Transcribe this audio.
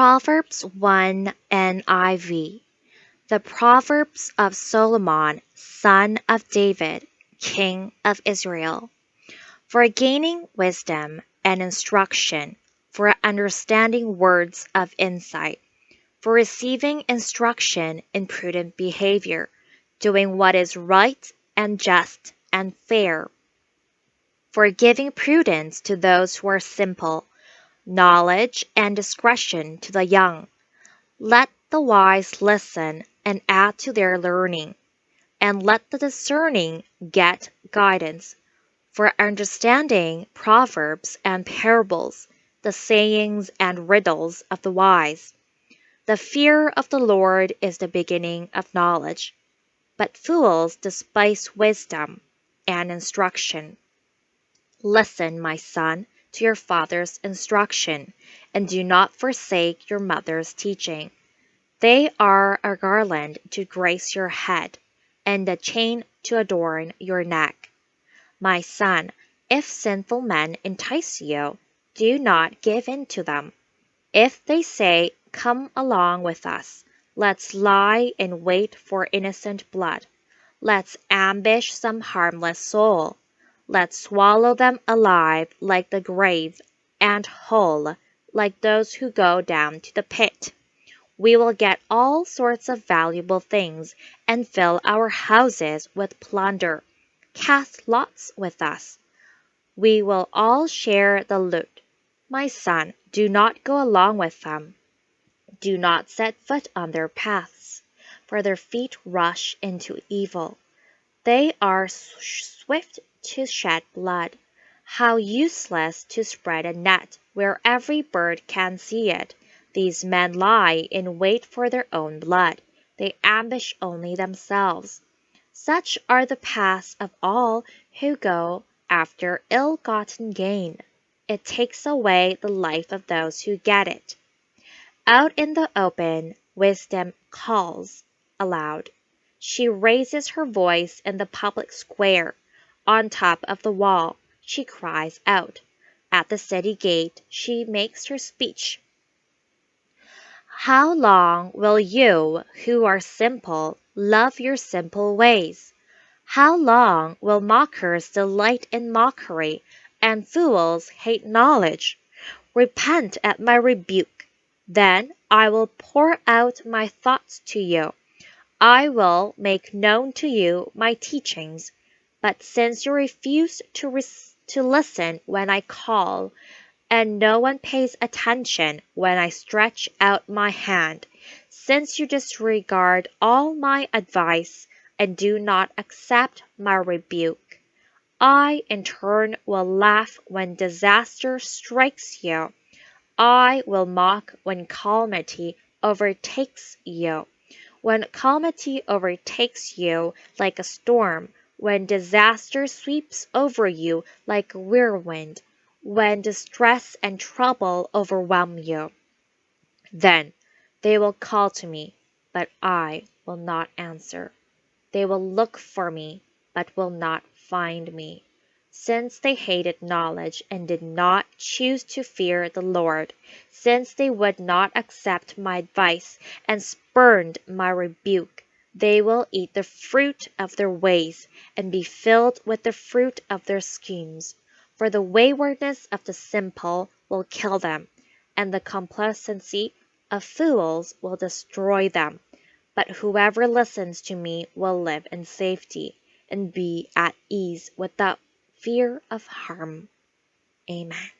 Proverbs 1 NIV The Proverbs of Solomon, son of David, king of Israel. For gaining wisdom and instruction, for understanding words of insight, for receiving instruction in prudent behavior, doing what is right and just and fair, for giving prudence to those who are simple, knowledge and discretion to the young. Let the wise listen and add to their learning, and let the discerning get guidance. For understanding proverbs and parables, the sayings and riddles of the wise. The fear of the Lord is the beginning of knowledge, but fools despise wisdom and instruction. Listen, my son, to your father's instruction, and do not forsake your mother's teaching. They are a garland to grace your head, and a chain to adorn your neck. My son, if sinful men entice you, do not give in to them. If they say, Come along with us, let's lie in wait for innocent blood, let's ambush some harmless soul, let's swallow them alive like the grave, and whole like those who go down to the pit. We will get all sorts of valuable things and fill our houses with plunder cast lots with us. We will all share the loot. My son, do not go along with them. Do not set foot on their paths, for their feet rush into evil. They are swift to shed blood. How useless to spread a net where every bird can see it. These men lie in wait for their own blood. They ambush only themselves. Such are the paths of all who go after ill gotten gain. It takes away the life of those who get it. Out in the open, wisdom calls aloud. She raises her voice in the public square. On top of the wall, she cries out. At the city gate, she makes her speech. How long will you, who are simple, love your simple ways? How long will mockers delight in mockery, and fools hate knowledge? Repent at my rebuke. Then I will pour out my thoughts to you. I will make known to you my teachings. But since you refuse to, to listen when I call, and no one pays attention when I stretch out my hand, since you disregard all my advice and do not accept my rebuke, I in turn will laugh when disaster strikes you. I will mock when calamity overtakes you. When calamity overtakes you like a storm, when disaster sweeps over you like a whirlwind, when distress and trouble overwhelm you. Then they will call to me, but I will not answer. They will look for me, but will not find me. Since they hated knowledge and did not choose to fear the Lord, since they would not accept my advice and spurned my rebuke, they will eat the fruit of their ways and be filled with the fruit of their schemes. For the waywardness of the simple will kill them, and the complacency of fools will destroy them. But whoever listens to me will live in safety and be at ease without fear of harm. Amen.